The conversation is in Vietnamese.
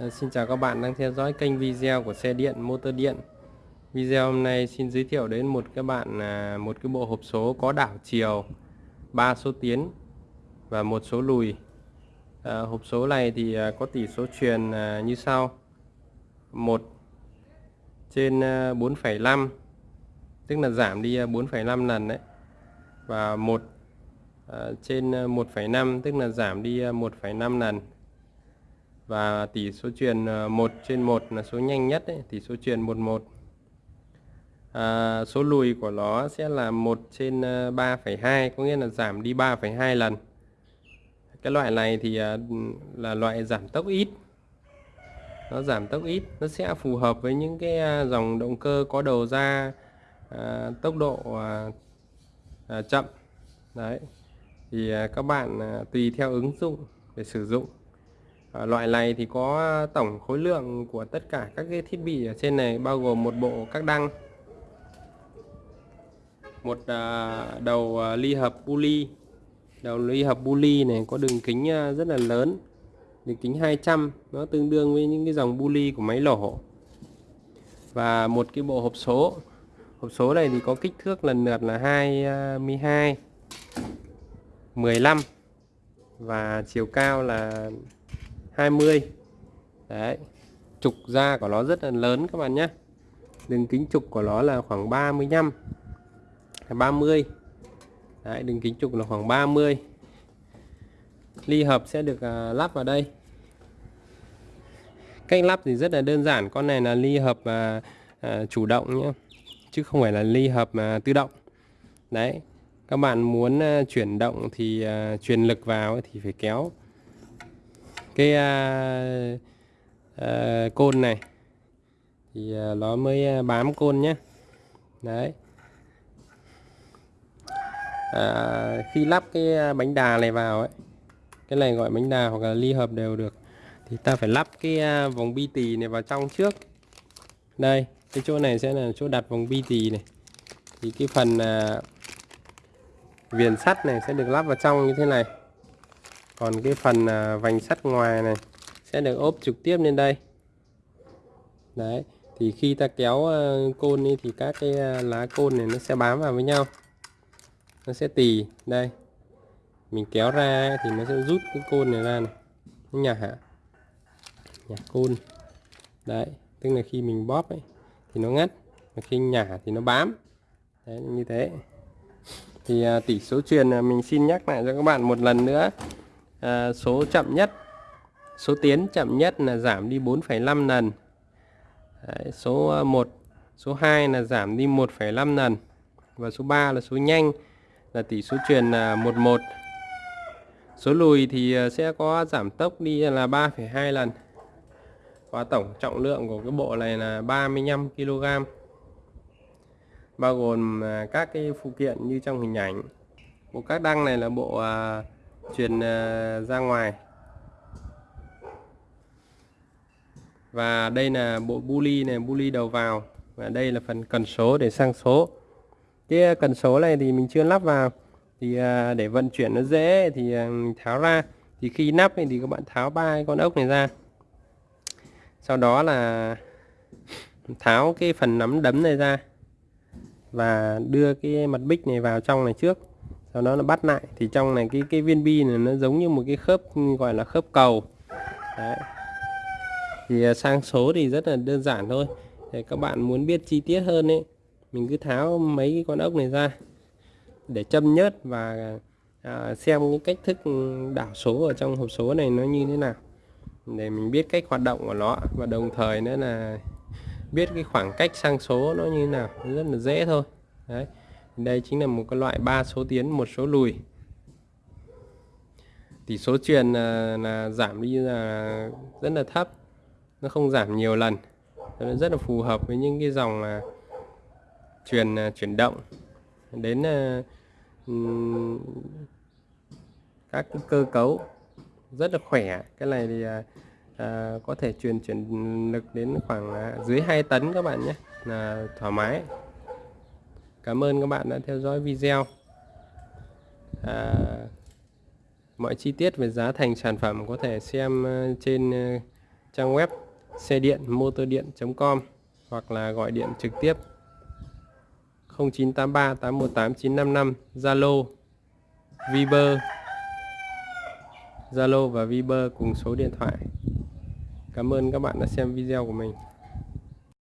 Ờ, xin chào các bạn đang theo dõi kênh video của xe điện motor điện. Video hôm nay xin giới thiệu đến một các bạn à, một cái bộ hộp số có đảo chiều 3 số tiến và một số lùi. À, hộp số này thì à, có tỷ số truyền à, như sau. 1 trên 4,5 tức là giảm đi 4,5 lần đấy. Và 1 trên 1,5 tức là giảm đi 1,5 lần và tỷ số truyền 1 ờ, trên 1 là số nhanh nhất ấy, tỷ số truyền 11 à, số lùi của nó sẽ là 1 trên ờ, 3,2 có nghĩa là giảm đi 3,2 lần. Cái loại này thì ờ, là loại giảm tốc ít. Nó giảm tốc ít nó sẽ phù hợp với những cái dòng động cơ có đầu ra à, tốc độ à, à, chậm. Đấy. Thì à, các bạn à, tùy theo ứng dụng để sử dụng. Ờ, loại này thì có ờ, tổng khối lượng của tất cả các cái thiết bị ở trên này, bao gồm một bộ các đăng, một ờ, đầu ly hợp pulley. Đầu ly hợp pulley này có đường kính rất là lớn, đường kính 200 nó tương đương với những cái dòng pulley của máy lổ. Và một cái bộ hộp số hộp số này thì có kích thước lần lượt là 22 15 và chiều cao là 20 đấy. Trục da của nó rất là lớn các bạn nhé. Đường kính trục của nó là khoảng 35 30 đấy đường kính trục là khoảng 30 ly hợp sẽ được à, lắp vào đây. Cách lắp thì rất là đơn giản con này là ly hợp à, à, chủ động nhé chứ không phải là ly hợp à, tự động. Đấy các bạn muốn à, chuyển động thì à, truyền lực vào thì phải kéo cái à, à, côn này. Thì à, nó mới à, bám côn nhé đấy. À, khi lắp cái à, bánh đà này vào ấy cái này gọi bánh đà hoặc là ly hợp đều được thì ta phải lắp cái à, vòng bi tì này vào trong trước. Đây cái chỗ này sẽ là chỗ đặt vòng bi tì này. Thì cái phần à, viền sắt này sẽ được lắp vào trong như thế này còn cái phần à, vành sắt ngoài này sẽ được ốp trực tiếp lên đây. Đấy, thì khi ta kéo à, côn đi thì các cái à, lá côn này nó sẽ bám vào với nhau. Nó sẽ tì, đây. Mình kéo ra thì nó sẽ rút cái côn này ra này. Nó nhả nhả côn. Đấy, tức là khi mình bóp ấy thì nó ngắt, mà khi nhả thì nó bám. Đấy, như thế. Thì tỷ số truyền mình xin nhắc lại cho các bạn một lần nữa à, số chậm nhất số tiến chậm nhất là giảm đi 4,5 lần. Đấy, số ờ, 1 số 2 là giảm đi 1,5 lần. Và số 3 là số nhanh là tỷ số truyền ờ, là 11 số lùi thì sẽ có giảm tốc đi là 3,2 lần. Và tổng trọng lượng của cái bộ này là 35 kg bao gồm các cái phụ kiện như trong hình ảnh. Bộ các đăng này là bộ truyền à, ra ngoài. Và đây là bộ buli này, buli đầu vào. Và đây là phần cần số để sang số. Cái à, cần số này thì mình chưa lắp vào. Thì à, để vận chuyển nó dễ thì mình tháo ra. Thì khi nắp thì các bạn tháo ba con ốc này ra. Sau đó là tháo cái phần nắm đấm này ra. Và đưa cái mặt bích này vào trong này trước sau đó nó bắt lại. Thì trong này cái cái viên bi này nó giống như một cái khớp gọi là khớp cầu. Đấy. thì à, sang số thì rất là đơn giản thôi. Để các bạn muốn biết chi tiết hơn ấy mình cứ tháo mấy cái con ốc này ra để châm nhớt và à, xem những cách thức đảo số ở trong hộp số này nó như thế nào. Để mình biết cách hoạt động của nó và đồng thời nữa là biết cái khoảng cách sang số nó như thế nào. Rất là dễ thôi. Đấy đây chính là một cái loại ba số tiến một số lùi. Tỷ số truyền là, là giảm đi là rất là thấp nó không giảm nhiều lần. Nó rất là phù hợp với những cái dòng là truyền à, chuyển động. Đến uh, các cái cơ cấu rất là khỏe. Cái này thì uh, có thể truyền chuyển lực đến khoảng uh, dưới 2 tấn các bạn nhé là thoải mái. Cảm ơn các bạn đã theo dõi video. À, Mọi chi tiết về giá thành sản phẩm có thể xem à, trên à, trang web xe điện motor điện.com hoặc là gọi điện trực tiếp 0983 818 955 Zalo Viber. Zalo và Viber cùng số điện thoại. Cảm ơn các bạn đã xem video của mình.